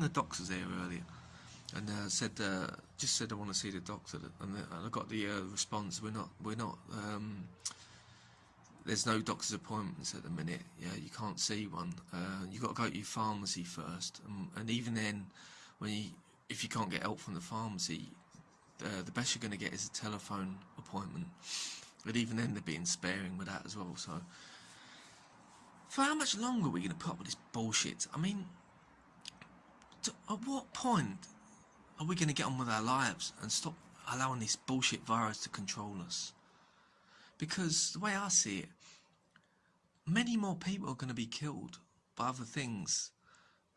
the doctors there earlier and uh, said uh, just said I want to see the doctor and, the, and I got the uh, response we're not we're not um, there's no doctor's appointments at the minute. Yeah you can't see one. Uh, you got to go to your pharmacy first. And, and even then when you if you can't get help from the pharmacy uh, the best you're going to get is a telephone appointment. But even then they're being sparing with that as well so. For how much longer are we going to put up with this bullshit? I mean to, at what point are we going to get on with our lives and stop allowing this bullshit virus to control us? Because the way I see it, many more people are going to be killed by other things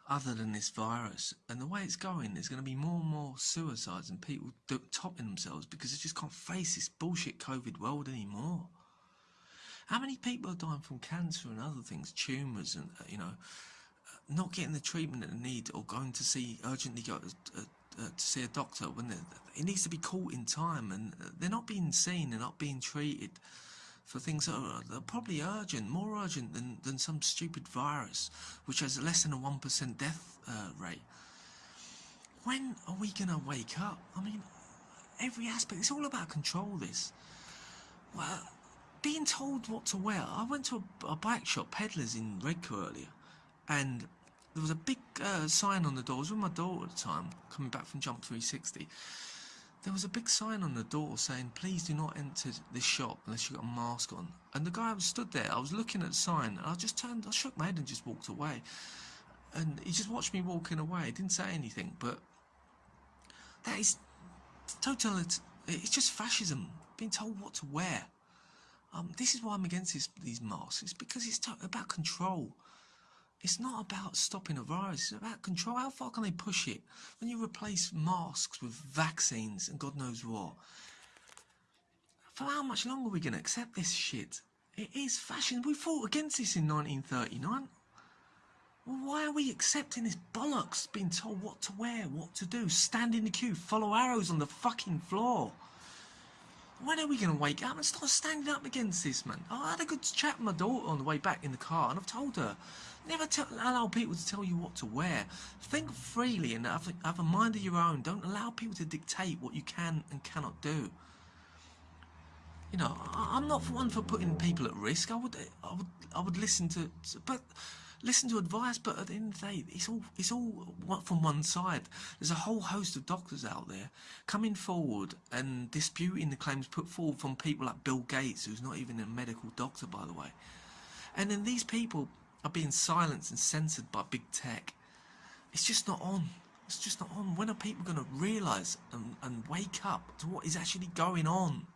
other than this virus. And the way it's going, there's going to be more and more suicides and people topping themselves because they just can't face this bullshit COVID world anymore. How many people are dying from cancer and other things, tumours and, uh, you know, not getting the treatment that they need or going to see urgently go uh, uh, to see a doctor when it needs to be caught in time and they're not being seen, they're not being treated for things that are, that are probably urgent, more urgent than, than some stupid virus which has less than a 1% death uh, rate. When are we to wake up? I mean, every aspect, it's all about control this. Well, being told what to wear. I went to a, a bike shop, Peddlers in Redcar earlier, and there was a big uh, sign on the door. I was with my daughter at the time, coming back from Jump 360. There was a big sign on the door saying, please do not enter this shop unless you've got a mask on. And the guy was stood there, I was looking at the sign, and I just turned, I shook my head and just walked away. And he just watched me walking away, he didn't say anything, but that is total, it's just fascism, being told what to wear. Um, this is why I'm against this, these masks, it's because it's about control. It's not about stopping a virus, it's about control. How far can they push it? When you replace masks with vaccines and God knows what. For how much longer are we going to accept this shit? It is fashion. We fought against this in 1939. Well, why are we accepting this bollocks being told what to wear, what to do, stand in the queue, follow arrows on the fucking floor? When are we going to wake up and start standing up against this, man? I had a good chat with my daughter on the way back in the car, and I've told her, never allow people to tell you what to wear. Think freely and have, have a mind of your own. Don't allow people to dictate what you can and cannot do. You know, I, am not one for putting people at risk. I would, I would, I would listen to, but listen to advice, but at the end of the day, it's all it's all from one side. There's a whole host of doctors out there coming forward and disputing the claims put forward from people like Bill Gates, who's not even a medical doctor, by the way. And then these people are being silenced and censored by big tech. It's just not on. It's just not on. When are people going to realise and, and wake up to what is actually going on?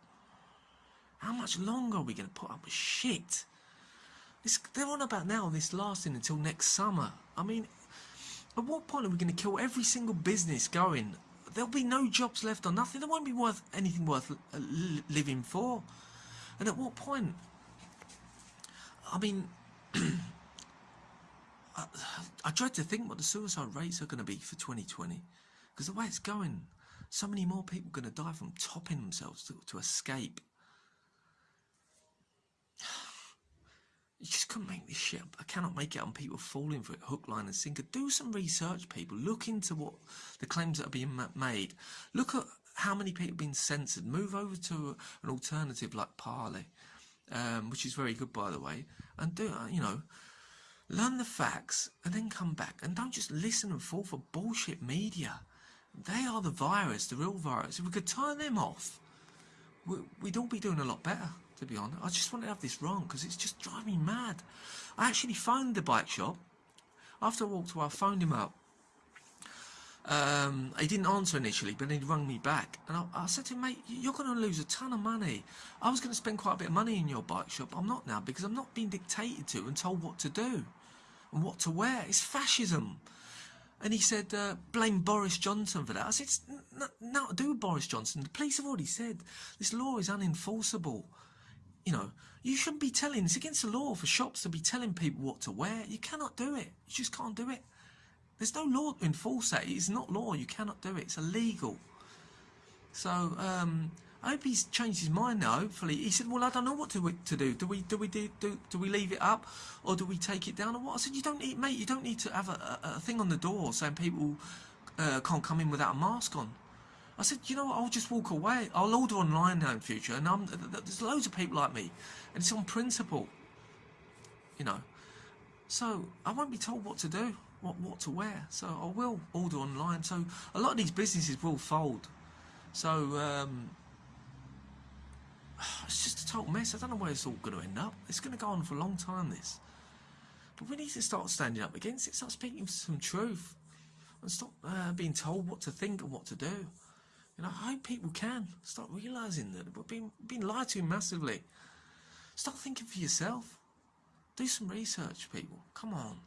How much longer are we going to put up with shit? It's, they're on about now this lasting until next summer. I mean, at what point are we going to kill every single business going? There'll be no jobs left or nothing. There won't be worth anything worth uh, living for. And at what point? I mean, I, I dread to think what the suicide rates are going to be for 2020. Because the way it's going, so many more people are going to die from topping themselves to, to escape. You just couldn't make this shit up. I cannot make it on people falling for it, hook, line and sinker. Do some research, people. Look into what the claims that are being made. Look at how many people have been censored. Move over to an alternative like Parler, um, which is very good, by the way. And do, uh, you know, learn the facts and then come back. And don't just listen and fall for bullshit media. They are the virus, the real virus. If we could turn them off, we'd all be doing a lot better to be honest. I just want to have this wrong because it's just driving me mad. I actually phoned the bike shop. After I walked away, I phoned him up. Um, he didn't answer initially, but he rung me back. And I, I said to him, mate, you're going to lose a ton of money. I was going to spend quite a bit of money in your bike shop. I'm not now because I'm not being dictated to and told what to do and what to wear. It's fascism. And he said, uh, blame Boris Johnson for that. I said, it's not to do Boris Johnson. The police have already said this law is unenforceable you know, you shouldn't be telling, it's against the law for shops to be telling people what to wear. You cannot do it. You just can't do it. There's no law to enforce that. It's not law. You cannot do it. It's illegal. So, um, I hope he's changed his mind now. Hopefully, he said, "Well, I don't know what to to do. Do we do we do do, do we leave it up, or do we take it down, or what?" I said, "You don't need, mate. You don't need to have a, a, a thing on the door saying people uh, can't come in without a mask on." I said, "You know what? I'll just walk away. I'll order online now in future, and I'm, there's loads of people like me, and it's on principle, you know. So I won't be told what to do, what what to wear. So I will order online. So a lot of these businesses will fold. So." Um, it's just a total mess. I don't know where it's all going to end up. It's going to go on for a long time, this. But we need to start standing up against it, start speaking some truth, and stop uh, being told what to think and what to do. Know, I hope people can start realising that we've been, being lied to massively. Start thinking for yourself. Do some research, people. Come on.